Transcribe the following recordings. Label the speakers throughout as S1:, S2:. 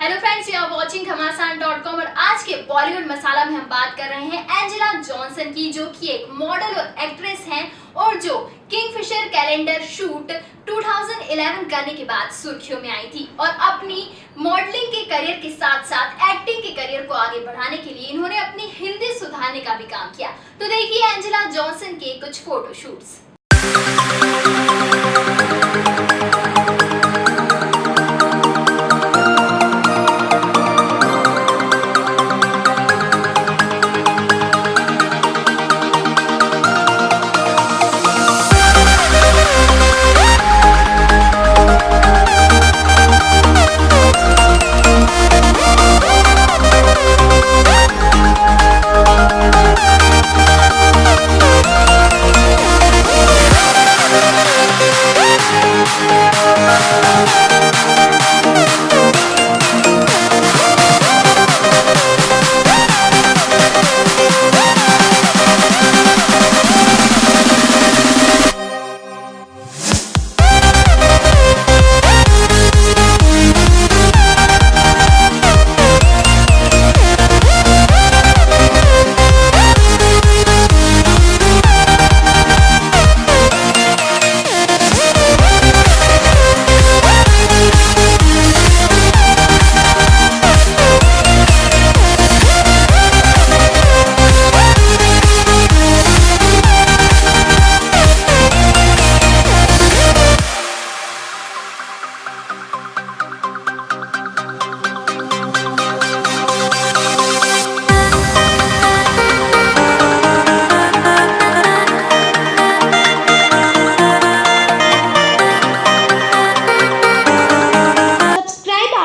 S1: Hello friends you are watching Ghamasan dot com और आज के बॉलीवुड मसाला में हम बात कर रहे हैं एंजेला जॉनसन की, जो कि एक मॉडल और एक्ट्रेस हैं और जो किंगफिशर कैलेंडर शूट 2011 करने के बाद सुर्खियों में आई थी और अपनी मॉडलिंग के करियर के साथ साथ एक्टिंग के करियर को आगे बढ़ाने के लिए इन्होंने अपनी हिंदी सुधारने का भी काम किया। तो देखिए एंजेला जॉनसन के कुछ photoshoots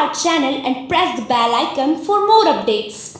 S2: our channel and press the bell icon for more updates.